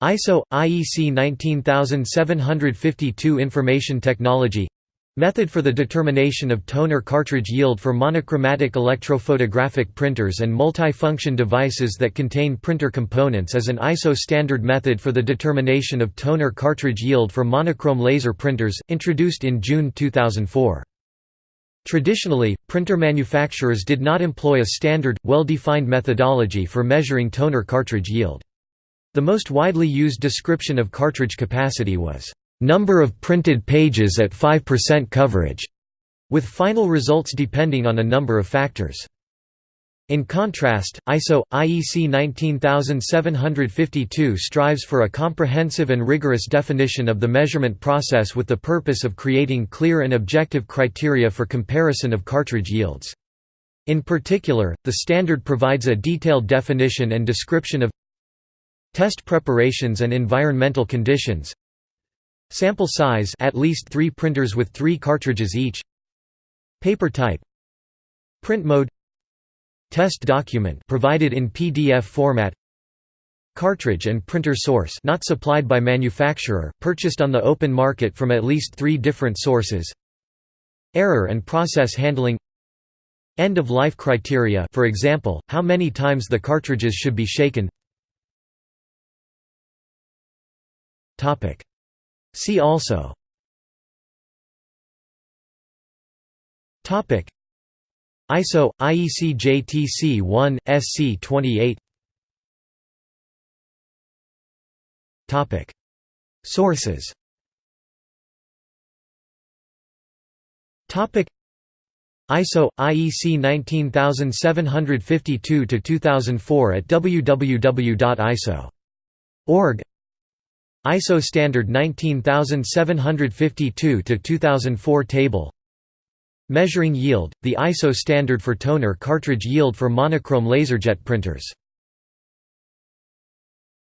ISO IEC 19752 Information Technology Method for the determination of toner cartridge yield for monochromatic electrophotographic printers and multi-function devices that contain printer components is an ISO standard method for the determination of toner cartridge yield for monochrome laser printers, introduced in June 2004. Traditionally, printer manufacturers did not employ a standard, well-defined methodology for measuring toner cartridge yield. The most widely used description of cartridge capacity was number of printed pages at 5% coverage, with final results depending on a number of factors. In contrast, ISO IEC 19752 strives for a comprehensive and rigorous definition of the measurement process with the purpose of creating clear and objective criteria for comparison of cartridge yields. In particular, the standard provides a detailed definition and description of test preparations and environmental conditions, Sample size at least 3 printers with 3 cartridges each. Paper type. Print mode. Test document provided in PDF format. Cartridge and printer source not supplied by manufacturer, purchased on the open market from at least 3 different sources. Error and process handling. End of life criteria for example, how many times the cartridges should be shaken. See also. Topic. ISO IEC JTC 1 SC 28 Topic. Sources. Topic. ISO IEC 19752 to 2004 at www.iso.org ISO standard 19752-2004 table. Measuring yield, the ISO standard for toner cartridge yield for monochrome laserjet printers